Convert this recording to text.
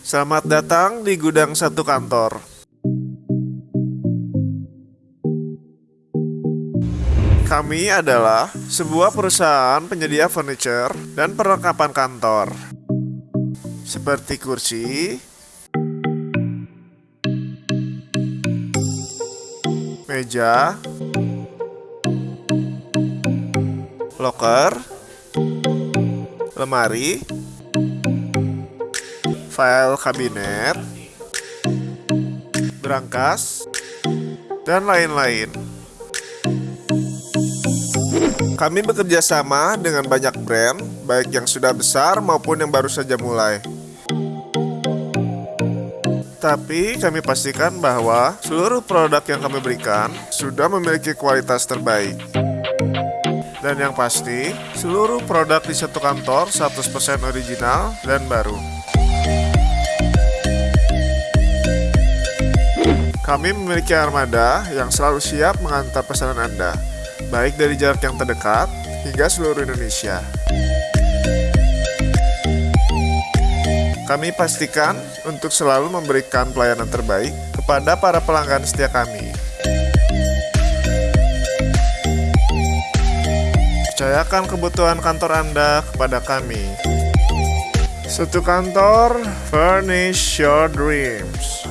Selamat datang di gudang satu kantor. Kami adalah sebuah perusahaan penyedia furniture dan perlengkapan kantor. Seperti kursi, meja, loker, lemari, file kabinet, berangkas, dan lain-lain. Kami bekerja sama dengan banyak brand, baik yang sudah besar maupun yang baru saja mulai. Tapi kami pastikan bahwa seluruh produk yang kami berikan sudah memiliki kualitas terbaik. Dan yang pasti, seluruh produk di satu kantor 100% original dan baru. Kami memiliki armada yang selalu siap mengantar pesanan Anda baik dari jarak yang terdekat hingga seluruh Indonesia. Kami pastikan untuk selalu memberikan pelayanan terbaik kepada para pelanggan setia kami. Percayakan kebutuhan kantor Anda kepada kami. Satu kantor, furnish your dreams.